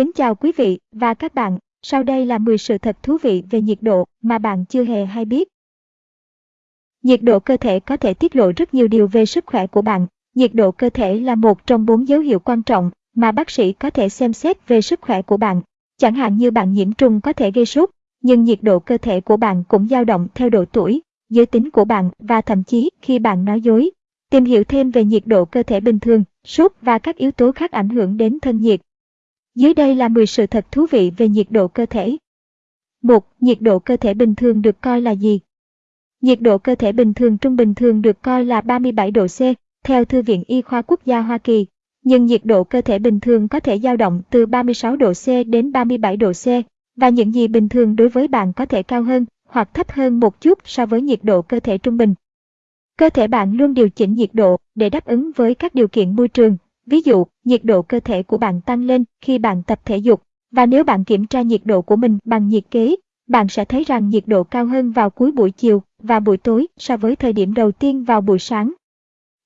Kính chào quý vị và các bạn, sau đây là 10 sự thật thú vị về nhiệt độ mà bạn chưa hề hay biết. Nhiệt độ cơ thể có thể tiết lộ rất nhiều điều về sức khỏe của bạn. Nhiệt độ cơ thể là một trong bốn dấu hiệu quan trọng mà bác sĩ có thể xem xét về sức khỏe của bạn. Chẳng hạn như bạn nhiễm trùng có thể gây sốt, nhưng nhiệt độ cơ thể của bạn cũng dao động theo độ tuổi, giới tính của bạn và thậm chí khi bạn nói dối. Tìm hiểu thêm về nhiệt độ cơ thể bình thường, sốt và các yếu tố khác ảnh hưởng đến thân nhiệt. Dưới đây là 10 sự thật thú vị về nhiệt độ cơ thể. 1. Nhiệt độ cơ thể bình thường được coi là gì? Nhiệt độ cơ thể bình thường trung bình thường được coi là 37 độ C, theo Thư viện Y khoa Quốc gia Hoa Kỳ. Nhưng nhiệt độ cơ thể bình thường có thể dao động từ 36 độ C đến 37 độ C, và những gì bình thường đối với bạn có thể cao hơn hoặc thấp hơn một chút so với nhiệt độ cơ thể trung bình. Cơ thể bạn luôn điều chỉnh nhiệt độ để đáp ứng với các điều kiện môi trường, ví dụ, nhiệt độ cơ thể của bạn tăng lên khi bạn tập thể dục, và nếu bạn kiểm tra nhiệt độ của mình bằng nhiệt kế, bạn sẽ thấy rằng nhiệt độ cao hơn vào cuối buổi chiều và buổi tối so với thời điểm đầu tiên vào buổi sáng.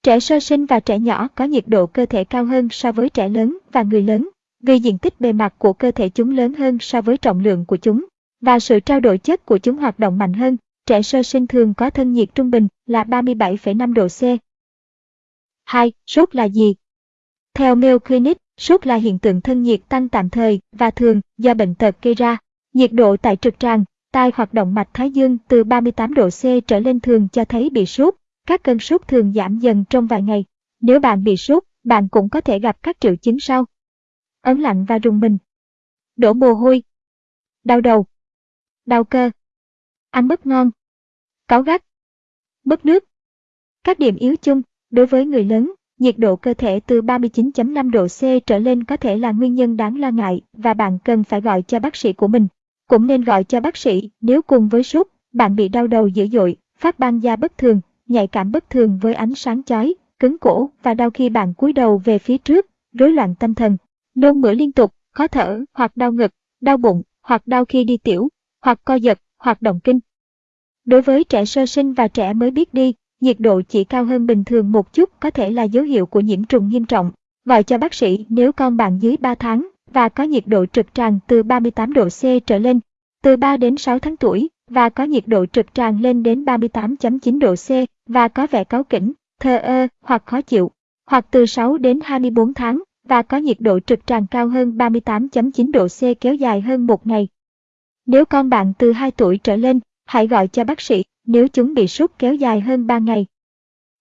Trẻ sơ sinh và trẻ nhỏ có nhiệt độ cơ thể cao hơn so với trẻ lớn và người lớn, vì diện tích bề mặt của cơ thể chúng lớn hơn so với trọng lượng của chúng, và sự trao đổi chất của chúng hoạt động mạnh hơn. Trẻ sơ sinh thường có thân nhiệt trung bình là 37,5 độ C. 2. Sốt là gì? Theo Mayo Clinic, sốt là hiện tượng thân nhiệt tăng tạm thời và thường do bệnh tật gây ra. Nhiệt độ tại trực tràng, tai hoạt động mạch thái dương từ 38 độ C trở lên thường cho thấy bị sốt. Các cơn sốt thường giảm dần trong vài ngày. Nếu bạn bị sốt, bạn cũng có thể gặp các triệu chứng sau. Ấn lạnh và rùng mình. Đổ mồ hôi. Đau đầu. Đau cơ. Ăn mất ngon. Cáu gắt. Mất nước. Các điểm yếu chung đối với người lớn nhiệt độ cơ thể từ 39.5 độ C trở lên có thể là nguyên nhân đáng lo ngại và bạn cần phải gọi cho bác sĩ của mình. Cũng nên gọi cho bác sĩ nếu cùng với sốt, bạn bị đau đầu dữ dội, phát ban da bất thường, nhạy cảm bất thường với ánh sáng chói, cứng cổ và đau khi bạn cúi đầu về phía trước, rối loạn tâm thần, nôn mửa liên tục, khó thở hoặc đau ngực, đau bụng hoặc đau khi đi tiểu, hoặc co giật, hoặc động kinh. Đối với trẻ sơ sinh và trẻ mới biết đi, nhiệt độ chỉ cao hơn bình thường một chút có thể là dấu hiệu của nhiễm trùng nghiêm trọng. Gọi cho bác sĩ nếu con bạn dưới 3 tháng và có nhiệt độ trực tràng từ 38 độ C trở lên, từ 3 đến 6 tháng tuổi và có nhiệt độ trực tràng lên đến 38.9 độ C và có vẻ cáu kỉnh, thờ ơ hoặc khó chịu, hoặc từ 6 đến 24 tháng và có nhiệt độ trực tràng cao hơn 38.9 độ C kéo dài hơn một ngày. Nếu con bạn từ 2 tuổi trở lên, hãy gọi cho bác sĩ nếu chúng bị sốt kéo dài hơn 3 ngày.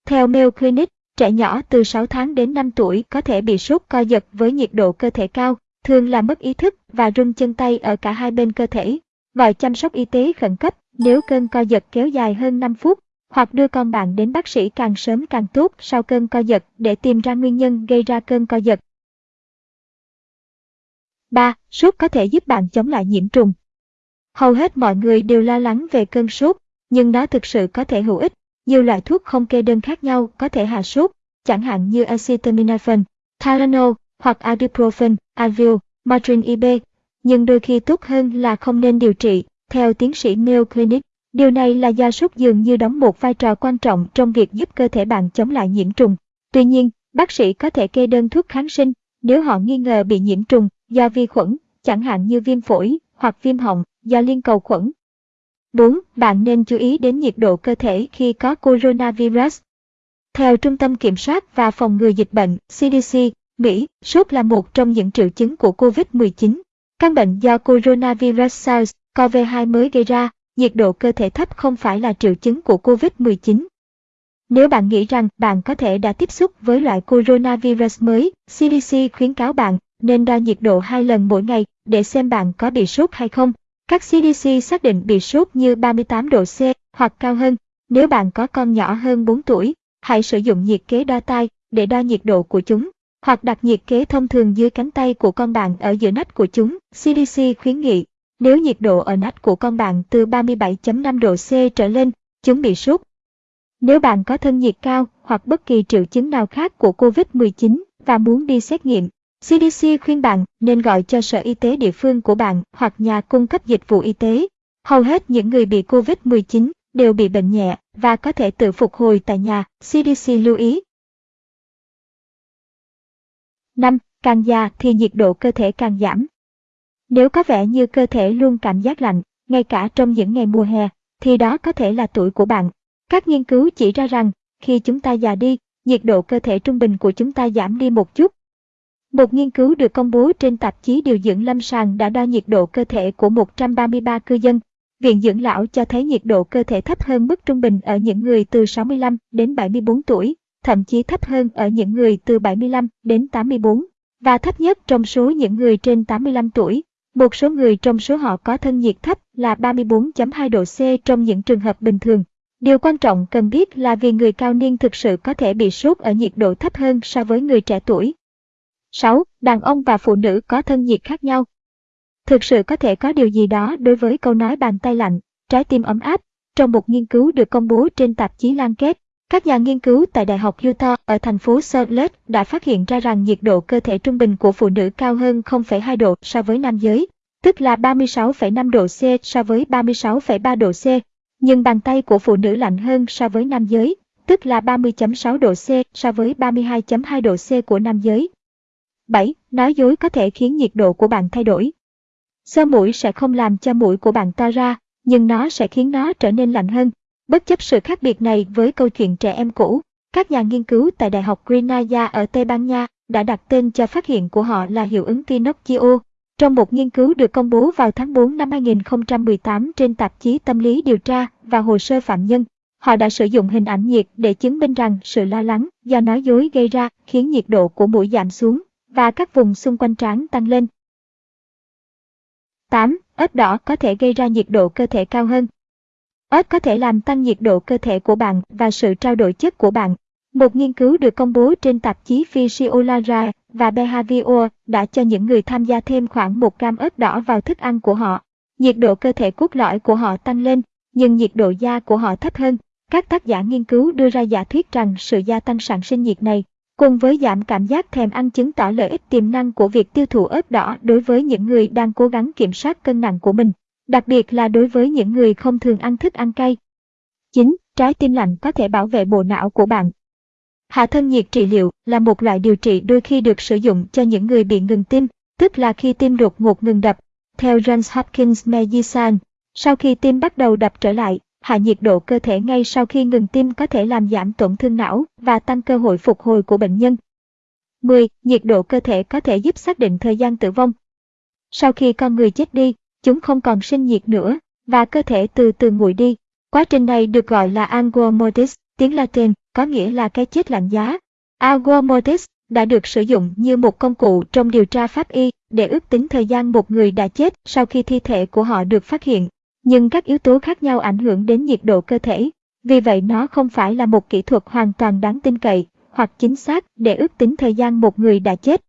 Theo Mayo Clinic, trẻ nhỏ từ 6 tháng đến 5 tuổi có thể bị sốt co giật với nhiệt độ cơ thể cao, thường là mất ý thức và run chân tay ở cả hai bên cơ thể. Gọi chăm sóc y tế khẩn cấp nếu cơn co giật kéo dài hơn 5 phút, hoặc đưa con bạn đến bác sĩ càng sớm càng tốt sau cơn co giật để tìm ra nguyên nhân gây ra cơn co giật. 3. Sốt có thể giúp bạn chống lại nhiễm trùng. Hầu hết mọi người đều lo lắng về cơn sốt, nhưng nó thực sự có thể hữu ích. Nhiều loại thuốc không kê đơn khác nhau có thể hạ sốt, chẳng hạn như acetaminophen, Tylenol hoặc ibuprofen, Advil, Motrin IB, nhưng đôi khi tốt hơn là không nên điều trị, theo tiến sĩ Mayo Clinic. Điều này là do sốt dường như đóng một vai trò quan trọng trong việc giúp cơ thể bạn chống lại nhiễm trùng. Tuy nhiên, bác sĩ có thể kê đơn thuốc kháng sinh nếu họ nghi ngờ bị nhiễm trùng do vi khuẩn, chẳng hạn như viêm phổi hoặc viêm họng do liên cầu khuẩn. 4. Bạn nên chú ý đến nhiệt độ cơ thể khi có coronavirus. Theo Trung tâm Kiểm soát và Phòng ngừa Dịch bệnh CDC, Mỹ, sốt là một trong những triệu chứng của COVID-19. Căn bệnh do coronavirus SARS-CoV-2 mới gây ra, nhiệt độ cơ thể thấp không phải là triệu chứng của COVID-19. Nếu bạn nghĩ rằng bạn có thể đã tiếp xúc với loại coronavirus mới, CDC khuyến cáo bạn nên đo nhiệt độ hai lần mỗi ngày để xem bạn có bị sốt hay không. Các CDC xác định bị sốt như 38 độ C hoặc cao hơn. Nếu bạn có con nhỏ hơn 4 tuổi, hãy sử dụng nhiệt kế đo tai để đo nhiệt độ của chúng, hoặc đặt nhiệt kế thông thường dưới cánh tay của con bạn ở giữa nách của chúng. CDC khuyến nghị, nếu nhiệt độ ở nách của con bạn từ 37.5 độ C trở lên, chúng bị sốt. Nếu bạn có thân nhiệt cao hoặc bất kỳ triệu chứng nào khác của COVID-19 và muốn đi xét nghiệm, CDC khuyên bạn nên gọi cho sở y tế địa phương của bạn hoặc nhà cung cấp dịch vụ y tế. Hầu hết những người bị COVID-19 đều bị bệnh nhẹ và có thể tự phục hồi tại nhà, CDC lưu ý. 5. Càng già thì nhiệt độ cơ thể càng giảm. Nếu có vẻ như cơ thể luôn cảm giác lạnh, ngay cả trong những ngày mùa hè, thì đó có thể là tuổi của bạn. Các nghiên cứu chỉ ra rằng, khi chúng ta già đi, nhiệt độ cơ thể trung bình của chúng ta giảm đi một chút. Một nghiên cứu được công bố trên tạp chí điều dưỡng lâm sàng đã đo nhiệt độ cơ thể của 133 cư dân. Viện dưỡng lão cho thấy nhiệt độ cơ thể thấp hơn mức trung bình ở những người từ 65 đến 74 tuổi, thậm chí thấp hơn ở những người từ 75 đến 84, và thấp nhất trong số những người trên 85 tuổi. Một số người trong số họ có thân nhiệt thấp là 34.2 độ C trong những trường hợp bình thường. Điều quan trọng cần biết là vì người cao niên thực sự có thể bị sốt ở nhiệt độ thấp hơn so với người trẻ tuổi. 6. Đàn ông và phụ nữ có thân nhiệt khác nhau. Thực sự có thể có điều gì đó đối với câu nói bàn tay lạnh, trái tim ấm áp. Trong một nghiên cứu được công bố trên tạp chí Lancet, các nhà nghiên cứu tại Đại học Utah ở thành phố Salt Lake đã phát hiện ra rằng nhiệt độ cơ thể trung bình của phụ nữ cao hơn 0,2 độ so với nam giới, tức là 36,5 độ C so với 36,3 độ C. Nhưng bàn tay của phụ nữ lạnh hơn so với nam giới, tức là 30.6 độ C so với 32.2 độ C của nam giới. 7. Nói dối có thể khiến nhiệt độ của bạn thay đổi. Sơ mũi sẽ không làm cho mũi của bạn to ra, nhưng nó sẽ khiến nó trở nên lạnh hơn. Bất chấp sự khác biệt này với câu chuyện trẻ em cũ, các nhà nghiên cứu tại Đại học Grenada ở Tây Ban Nha đã đặt tên cho phát hiện của họ là hiệu ứng Pinocchio. Trong một nghiên cứu được công bố vào tháng 4 năm 2018 trên tạp chí Tâm lý điều tra và hồ sơ phạm nhân, họ đã sử dụng hình ảnh nhiệt để chứng minh rằng sự lo lắng do nói dối gây ra khiến nhiệt độ của mũi giảm xuống và các vùng xung quanh trán tăng lên. 8. Ớt đỏ có thể gây ra nhiệt độ cơ thể cao hơn. Ớt có thể làm tăng nhiệt độ cơ thể của bạn và sự trao đổi chất của bạn. Một nghiên cứu được công bố trên tạp chí Physiology và Behavior đã cho những người tham gia thêm khoảng 1 gram ớt đỏ vào thức ăn của họ. Nhiệt độ cơ thể cốt lõi của họ tăng lên, nhưng nhiệt độ da của họ thấp hơn. Các tác giả nghiên cứu đưa ra giả thuyết rằng sự gia tăng sản sinh nhiệt này, cùng với giảm cảm giác thèm ăn chứng tỏ lợi ích tiềm năng của việc tiêu thụ ớt đỏ đối với những người đang cố gắng kiểm soát cân nặng của mình đặc biệt là đối với những người không thường ăn thức ăn cay. 9. Trái tim lạnh có thể bảo vệ bộ não của bạn. Hạ thân nhiệt trị liệu là một loại điều trị đôi khi được sử dụng cho những người bị ngừng tim, tức là khi tim đột ngột ngừng đập. Theo Johns Hopkins Medicine, sau khi tim bắt đầu đập trở lại, hạ nhiệt độ cơ thể ngay sau khi ngừng tim có thể làm giảm tổn thương não và tăng cơ hội phục hồi của bệnh nhân. 10. Nhiệt độ cơ thể có thể giúp xác định thời gian tử vong. Sau khi con người chết đi, chúng không còn sinh nhiệt nữa, và cơ thể từ từ nguội đi. Quá trình này được gọi là angua Mortis, tiếng Latin, có nghĩa là cái chết lạnh giá. Angua Mortis đã được sử dụng như một công cụ trong điều tra pháp y để ước tính thời gian một người đã chết sau khi thi thể của họ được phát hiện. Nhưng các yếu tố khác nhau ảnh hưởng đến nhiệt độ cơ thể, vì vậy nó không phải là một kỹ thuật hoàn toàn đáng tin cậy hoặc chính xác để ước tính thời gian một người đã chết.